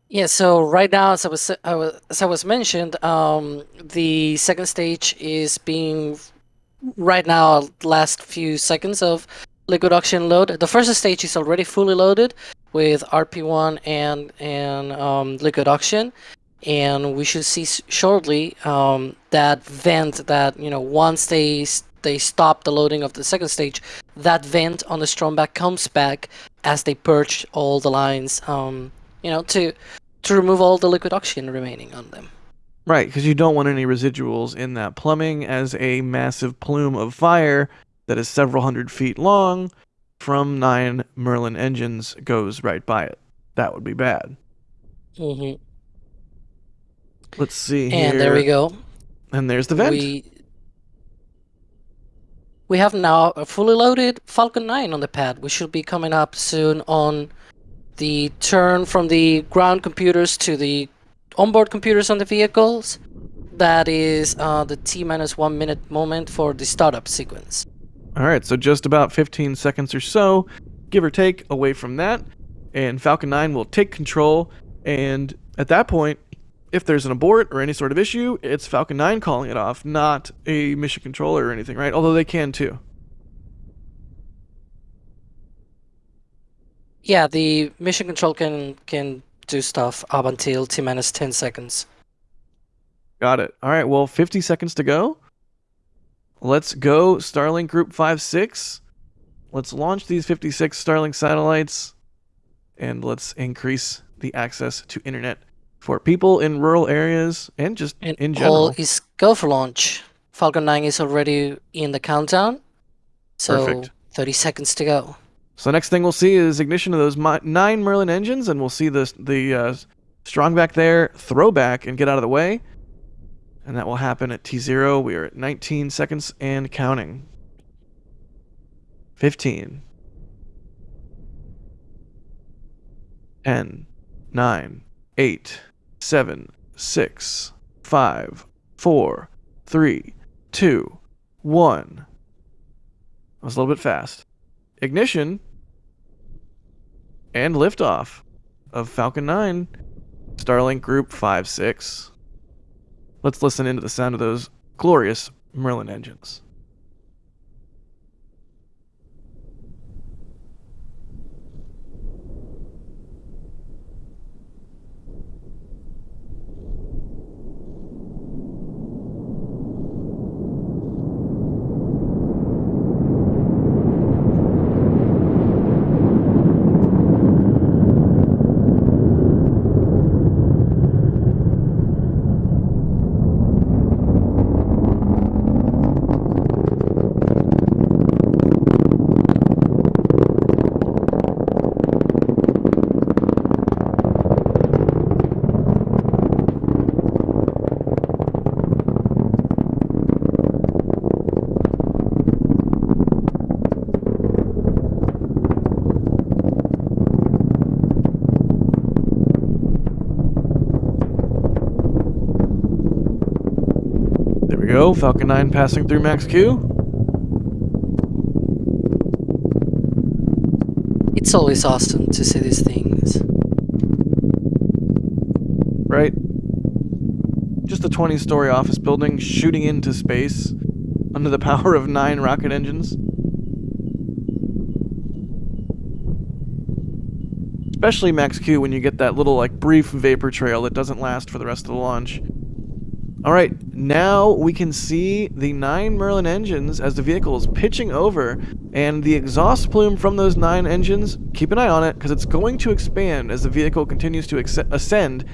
Yeah, so right now, as I was, I was as I was mentioned, um, the second stage is being right now last few seconds of liquid oxygen load. The first stage is already fully loaded with RP1 and and um, liquid oxygen, and we should see shortly um, that vent that you know once they they stop the loading of the second stage, that vent on the strongback comes back as they purge all the lines. Um, you know to to remove all the liquid oxygen remaining on them. Right, because you don't want any residuals in that plumbing as a massive plume of fire that is several hundred feet long from nine Merlin engines goes right by it. That would be bad. hmm Let's see here. And there we go. And there's the vent. We we have now a fully loaded Falcon 9 on the pad. We should be coming up soon on the turn from the ground computers to the onboard computers on the vehicles. That is uh, the T minus one minute moment for the startup sequence. All right, so just about 15 seconds or so, give or take, away from that. And Falcon 9 will take control. And at that point, if there's an abort or any sort of issue, it's Falcon 9 calling it off, not a mission controller or anything, right? Although they can too. Yeah, the mission control can can do stuff up until T minus 10 seconds. Got it. All right, well, 50 seconds to go. Let's go, Starlink Group 5 6. Let's launch these 56 Starlink satellites and let's increase the access to internet for people in rural areas and just And in all general. is go for launch. Falcon 9 is already in the countdown. So Perfect. 30 seconds to go. So the next thing we'll see is ignition of those nine Merlin engines, and we'll see the the uh, strongback there throw back and get out of the way, and that will happen at T zero. We are at 19 seconds and counting. 15. 10, 9, 8, 7, 6, 5, 4, 3, 2, 1. That was a little bit fast. Ignition. And liftoff of Falcon 9 Starlink Group 56. Let's listen into the sound of those glorious Merlin engines. Falcon 9 passing through Max Q. It's always awesome to see these things. Right? Just a 20 story office building shooting into space under the power of nine rocket engines. Especially Max Q when you get that little like brief vapor trail that doesn't last for the rest of the launch. Alright, now we can see the nine Merlin engines as the vehicle is pitching over, and the exhaust plume from those nine engines, keep an eye on it, because it's going to expand as the vehicle continues to ascend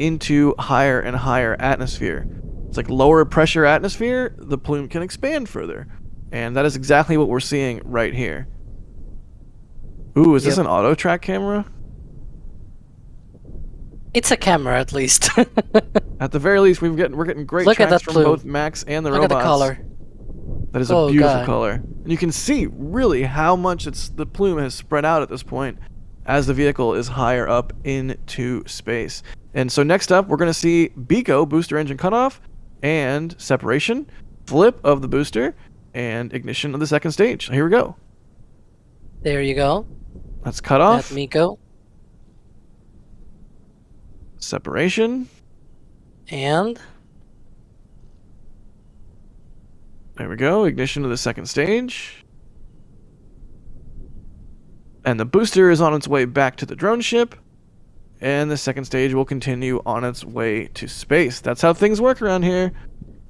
into higher and higher atmosphere. It's like lower pressure atmosphere, the plume can expand further. And that is exactly what we're seeing right here. Ooh, is yep. this an auto track camera? It's a camera, at least. at the very least, we've getting we're getting great Look tracks from plume. both Max and the Look robots. Look at the color. That is a oh, beautiful God. color. And you can see really how much it's the plume has spread out at this point as the vehicle is higher up into space. And so next up, we're going to see BECO, booster engine cutoff, and separation, flip of the booster, and ignition of the second stage. Here we go. There you go. That's cut off. Me go. Separation. And there we go. Ignition to the second stage. And the booster is on its way back to the drone ship. And the second stage will continue on its way to space. That's how things work around here.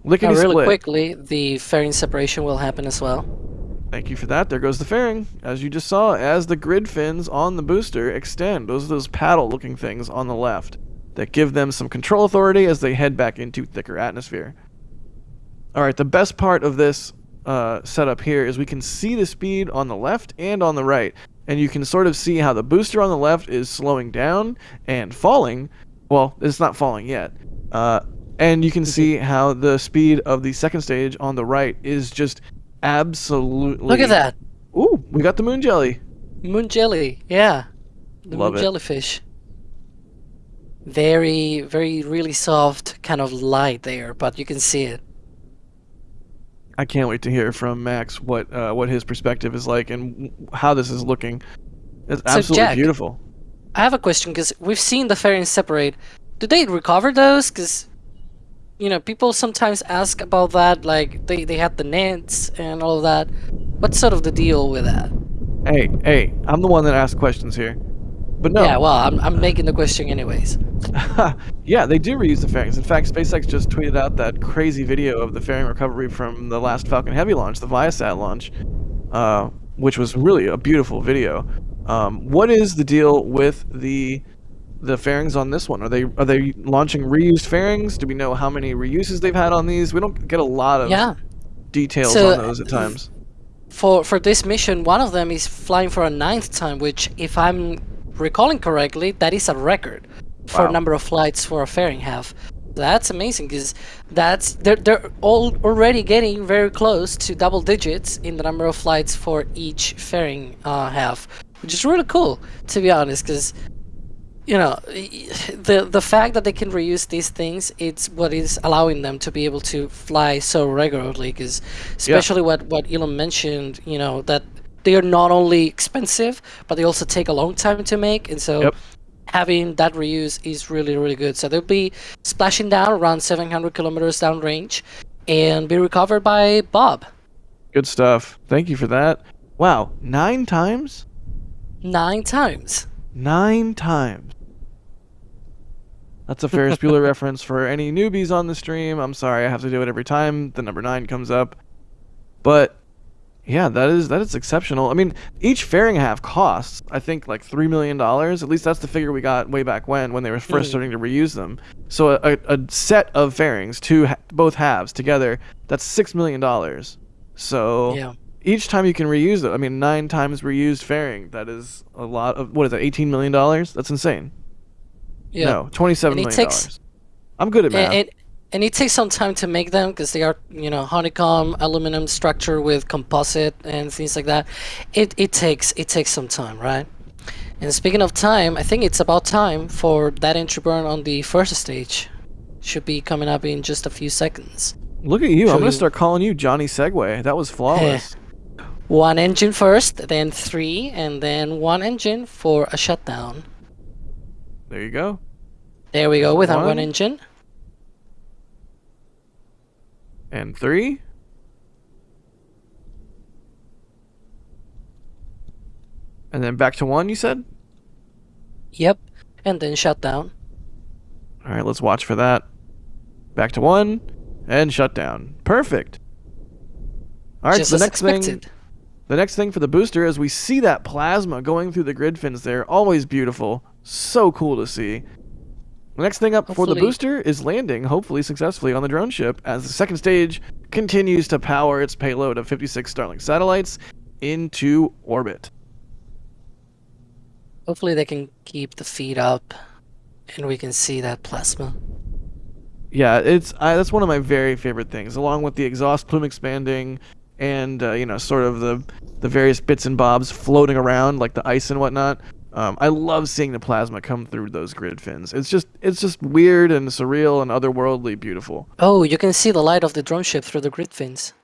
Lickety now, really split. quickly, the fairing separation will happen as well. Thank you for that. There goes the fairing. As you just saw, as the grid fins on the booster extend, those are those paddle looking things on the left that give them some control authority as they head back into thicker atmosphere. Alright, the best part of this uh, setup here is we can see the speed on the left and on the right. And you can sort of see how the booster on the left is slowing down and falling. Well, it's not falling yet. Uh, and you can see how the speed of the second stage on the right is just absolutely... Look at that! Ooh, we got the moon jelly. Moon jelly, yeah. The Love moon it. jellyfish very, very, really soft kind of light there, but you can see it. I can't wait to hear from Max what uh, what his perspective is like and how this is looking. It's so absolutely Jack, beautiful. I have a question because we've seen the fairings separate. Do they recover those? Because you know, people sometimes ask about that. Like they they had the nets and all of that. What's sort of the deal with that? Hey, hey, I'm the one that asks questions here. But no. Yeah, well, I'm, I'm making the question anyways. yeah, they do reuse the fairings. In fact, SpaceX just tweeted out that crazy video of the fairing recovery from the last Falcon Heavy launch, the Viasat launch, uh, which was really a beautiful video. Um, what is the deal with the the fairings on this one? Are they are they launching reused fairings? Do we know how many reuses they've had on these? We don't get a lot of yeah. details so, on those at times. For for this mission, one of them is flying for a ninth time, which, if I'm recalling correctly, that is a record for wow. number of flights for a fairing half. That's amazing because that's they're they're all already getting very close to double digits in the number of flights for each fairing uh, half, which is really cool to be honest. Because you know the the fact that they can reuse these things, it's what is allowing them to be able to fly so regularly. Because especially yeah. what what Elon mentioned, you know that they are not only expensive, but they also take a long time to make, and so. Yep. Having that reuse is really, really good. So they'll be splashing down around 700 kilometers downrange and be recovered by Bob. Good stuff. Thank you for that. Wow, nine times? Nine times. Nine times. That's a Ferris Bueller reference for any newbies on the stream. I'm sorry, I have to do it every time the number nine comes up. But yeah, that is that is exceptional. I mean, each fairing half costs, I think, like three million dollars. At least that's the figure we got way back when, when they were first mm. starting to reuse them. So a, a set of fairings, two both halves together, that's six million dollars. So yeah. each time you can reuse it, I mean, nine times reused fairing, that is a lot of what is that? Eighteen million dollars? That's insane. Yeah. No, twenty-seven million dollars. I'm good at math. And, and, and it takes some time to make them because they are you know honeycomb aluminum structure with composite and things like that it, it takes it takes some time right and speaking of time i think it's about time for that entry burn on the first stage should be coming up in just a few seconds Look at you. I'm gonna start calling you Johnny Segway. That was flawless. One engine first, then three, and then one engine for a shutdown. there you go. There we go with our One. one engine. And three. And then back to one, you said? Yep. And then shut down. All right, let's watch for that. Back to one and shut down. Perfect. All right, Just so the next thing the next thing for the booster is we see that plasma going through the grid fins there. Always beautiful. So cool to see. The next thing up for the booster is landing, hopefully successfully, on the drone ship as the second stage continues to power its payload of 56 Starlink satellites into orbit. Hopefully they can keep the feet up and we can see that plasma. Yeah, it's I, that's one of my very favorite things, along with the exhaust plume expanding and uh, you know sort of the the various bits and bobs floating around like the ice and whatnot. Um, I love seeing the plasma come through those grid fins. It's just it's just weird and surreal and otherworldly beautiful. Oh, you can see the light of the drone ship through the grid fins.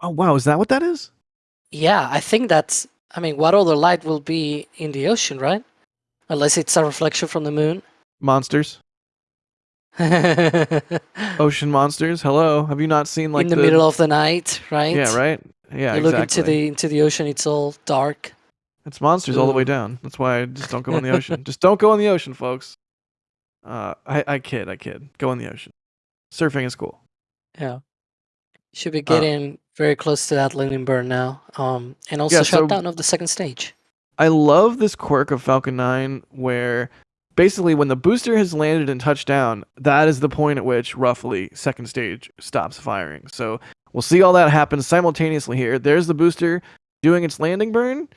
Oh wow, is that what that is? Yeah, I think that's. I mean, what other light will be in the ocean, right? Unless it's a reflection from the moon. Monsters, ocean monsters. Hello, have you not seen like in the, middle of the night, right? Yeah, right. Yeah, you look into the into the ocean, it's all dark. It's monsters all the way down. That's why I just don't go in the ocean. just don't go in the ocean, folks. Uh, I, I kid, I kid. Go in the ocean. Surfing is cool. Yeah. Should Uh, be getting very close to that landing burn now. Um, and also Yeah, so- shutdown of the second stage. I love this quirk of Falcon 9 where basically when the booster has landed and touched down, that is the point at which roughly second stage stops firing. So we'll see all that happen simultaneously here. There's the booster doing its landing burn.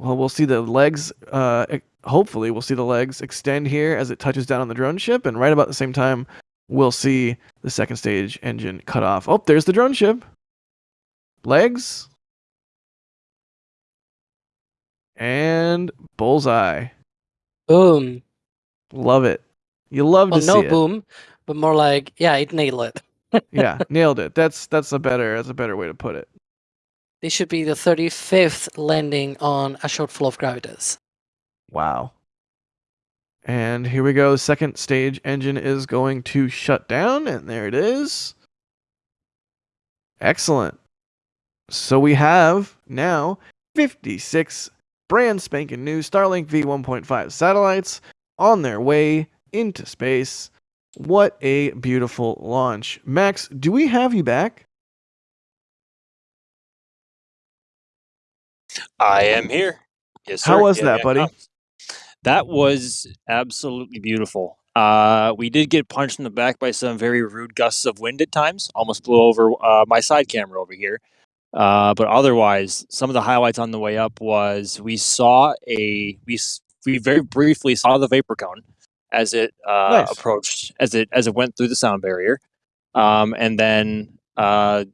Well, we'll see the legs, uh, hopefully, we'll see the legs extend here as it touches down on the drone ship. And right about the same time, we'll see the second stage engine cut off. Oh, there's the drone ship. Legs. And bullseye. Boom. Love it. You love Well, to no see it. boom, but more like, yeah, it nailed it. Yeah, nailed it. That's that's a better that's a better way to put it. This should be the 35th landing on a Shortfall of Gravitas. Wow. And here we go. Second stage engine is going to shut down, and there it is. Excellent. So we have now 56 brand spanking new Starlink V1.5 satellites on their way into space. What a beautiful launch. Max, do we have you back? I am here. Yes, How was Here that, I buddy? come. That was absolutely beautiful. Uh, we did get punched in the back by some very rude gusts of wind at times. Almost blew over uh, my side camera over here. Uh, but otherwise, some of the highlights on the way up was we saw a we we very briefly saw the vapor cone as it uh, Nice. approached as it as it went through the sound barrier, um, and then uh,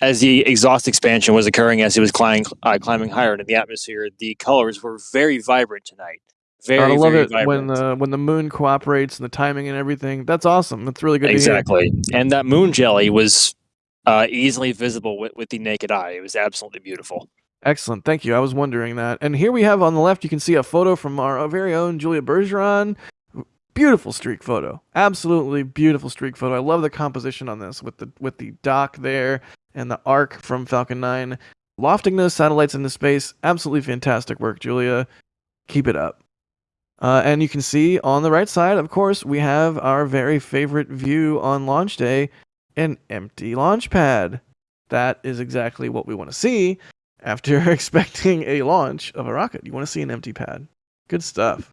as the exhaust expansion was occurring as he was climbing uh, climbing higher into the atmosphere, the colors were very vibrant tonight. Very, I love very it vibrant. when the when the moon cooperates and the timing and everything. That's awesome. That's really good exactly. And that moon jelly was uh, easily visible with, with the naked eye. It was absolutely beautiful. Excellent. Thank you. I was wondering that. And here we have on the left, you can see a photo from our very own Julia Bergeron. Beautiful streak photo. Absolutely beautiful streak photo. I love the composition on this with the with the dock there and the arc from Falcon 9. Lofting those satellites into space. Absolutely fantastic work, Julia. Keep it up. Uh, and you can see on the right side, of course, we have our very favorite view on launch day an empty launch pad. That is exactly what we want to see after expecting a launch of a rocket. You want to see an empty pad. Good stuff.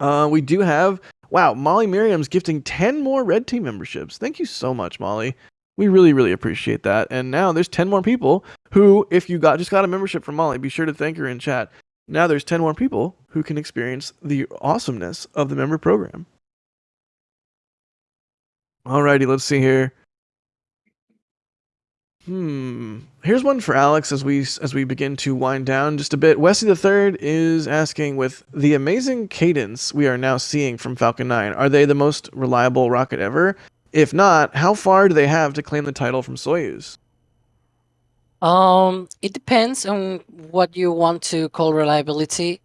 Uh, we do have, wow, Molly Miriam's gifting 10 more Red Team memberships. Thank you so much, Molly. We really, really appreciate that. And now there's 10 more people who, if you got just got a membership from Molly, be sure to thank her in chat. Now there's 10 more people who can experience the awesomeness of the member program. Alrighty, let's see here. Hmm. Here's one for Alex as we as we begin to wind down just a bit. Wesley the Third is asking, with the amazing cadence we are now seeing from Falcon 9, are they the most reliable rocket ever? If not, how far do they have to claim the title from Soyuz? Um, it depends on what you want to call reliability.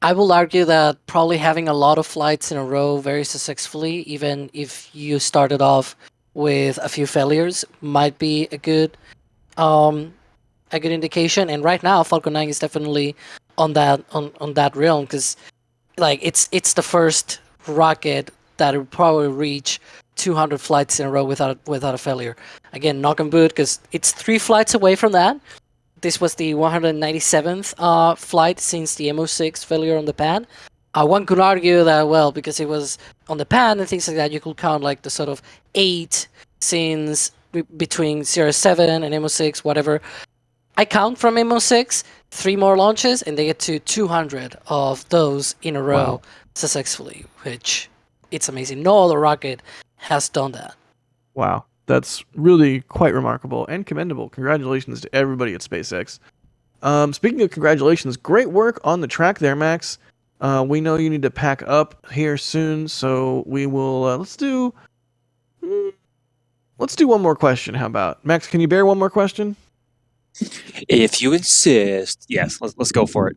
I will argue that probably having a lot of flights in a row very successfully, even if you started off with a few failures, might be a good um, a good indication. And right now, Falcon 9 is definitely on that on, on that realm because like it's it's the first rocket that will probably reach 200 flights in a row without without a failure. Again, knock on boot because it's three flights away from that. This was the 197th uh, flight since the AMOS-6 failure on the pad. Uh, one could argue that, well, because it was on the pad and things like that, you could count like the sort of eight since between 07 and AMOS-6, whatever. I count from AMOS-6 three more launches and they get to 200 of those in a row wow. successfully, which it's amazing. No other rocket has done that. Wow that's really quite remarkable and commendable. Congratulations to everybody at SpaceX. Um, speaking of congratulations, great work on the track there, Max. Uh, we know you need to pack up here soon, so we will. Uh, let's do. Mm, let's do one more question. How about Max? Can you bear one more question? If you insist, yes. Let's let's go for it.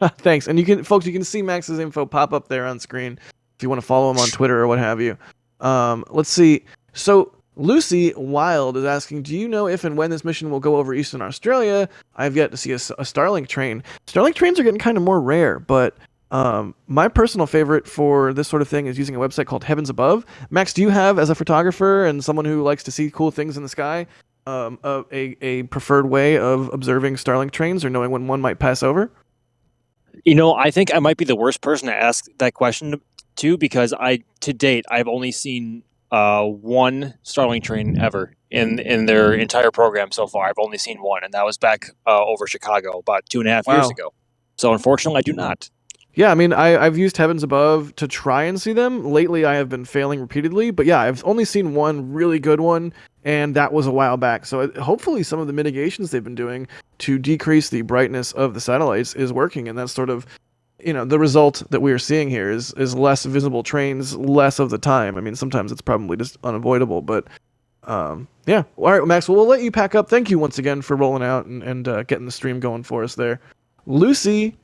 Thanks, and you can, folks, you can see Max's info pop up there on screen if you want to follow him on Twitter or what have you. Um, let's see. So Lucy Wild is asking, do you know if and when this mission will go over Eastern Australia? I've yet to see a, a Starlink train. Starlink trains are getting kind of more rare, but um, my personal favorite for this sort of thing is using a website called Heavens Above. Max, do you have, as a photographer and someone who likes to see cool things in the sky, um, a, a, a preferred way of observing Starlink trains or knowing when one might pass over? You know, I think I might be the worst person to ask that question to because I, to date, I've only seen uh, one Starlink train ever in in their entire program so far. I've only seen one, and that was back uh, over Chicago about two and a half wow. years ago. So unfortunately, I do not. Yeah, I mean, I, I've used Heavens Above to try and see them. Lately, I have been failing repeatedly, but yeah, I've only seen one really good one, and that was a while back. So it, hopefully, some of the mitigations they've been doing to decrease the brightness of the satellites is working, and that's sort of you know the result that we are seeing here is is less visible trains less of the time. I mean, sometimes it's probably just unavoidable, but um, yeah. All right, Max. Well, we'll let you pack up. Thank you once again for rolling out and, and uh, getting the stream going for us there, Lucy.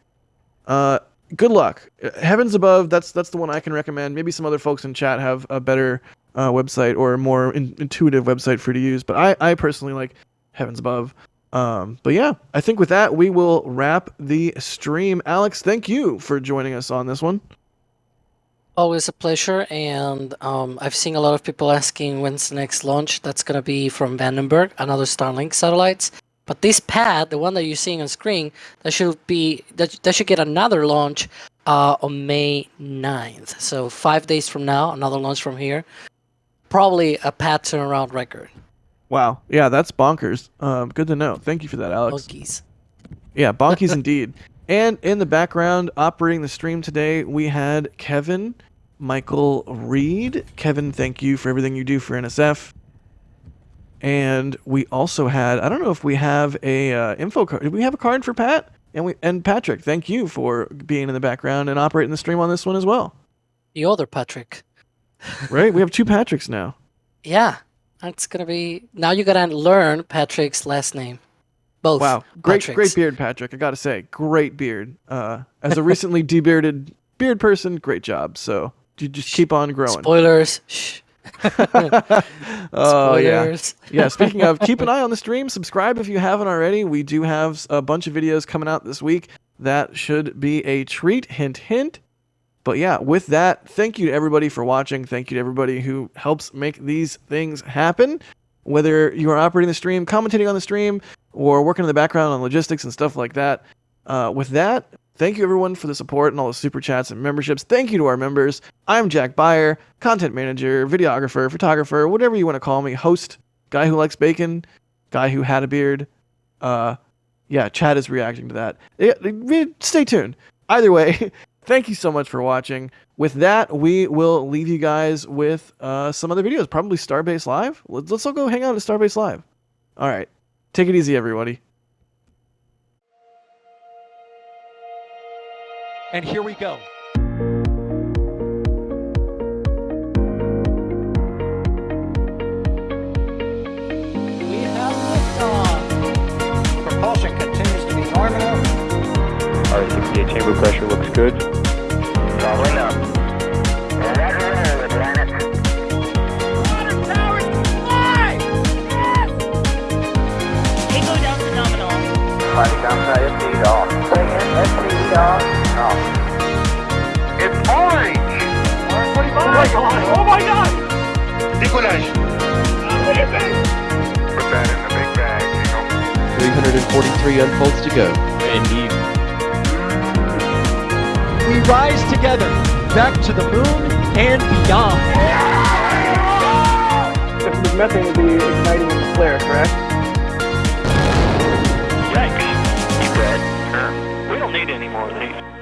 Uh, good luck. Heavens above. That's that's the one I can recommend. Maybe some other folks in chat have a better uh, website or a more in- intuitive website for you to use, but I I personally like Heavens above. Um, but yeah, I think with that, we will wrap the stream. Alex, thank you for joining us on this one. Always a pleasure. And um, I've seen a lot of people asking when's the next launch. That's going to be from Vandenberg, another Starlink satellites. But this pad, the one that you're seeing on screen, that should be that, that should get another launch uh, on May 9th. So five days from now, another launch from here. Probably a pad turnaround record. Wow. Yeah, that's bonkers. Um, good to know. Thank you for that, Alex. Bonkies. Yeah, bonkies indeed. And in the background, operating the stream today, we had Kevin Michael Reed. Kevin, thank you for everything you do for NSF. And we also had, I don't know if we have a uh, info card. Did we have a card for Pat? And we and Patrick, thank you for being in the background and operating the stream on this one as well. The other Patrick. right? We have two Patricks now. Yeah. It's gonna be now. You gotta learn Patrick's last name. Both. Wow, great, Patricks. great beard, Patrick. I gotta say, great beard. Uh, as a recently debearded beard person, great job. So you just keep on growing. Spoilers. Shh. oh yeah, yeah. Speaking of, keep an eye on the stream. Subscribe if you haven't already. We do have a bunch of videos coming out this week. That should be a treat. Hint, hint. But yeah, with that, thank you to everybody for watching. Thank you to everybody who helps make these things happen. Whether you are operating the stream, commentating on the stream, or working in the background on logistics and stuff like that. Uh, with that, thank you everyone for the support and all the super chats and memberships. Thank you to our members. I'm Jack Beyer, content manager, videographer, photographer, whatever you want to call me, host, guy who likes bacon, guy who had a beard. Uh, yeah, Chad is reacting to that. Yeah, stay tuned. Either way, thank you so much for watching. With that, we will leave you guys with uh, some other videos, probably Starbase Live. Let's, let's all go hang out at Starbase Live. All right. Take it easy, everybody. And here we go. Our 68 chamber pressure looks good. Probably not. Roger, roger, Atlantis. Tango down to nominal. Fighting downside FTE off. Say again, FTE off. Off. It's orange! Orange 45! Oh my god! Oh my god! Décollage! Put that in the big bag, 343 unfolds to go. Indeed. We rise together back to the moon and beyond. This methane will be igniting in the flare, correct? Yikes. Keep red. We don't need any more of these.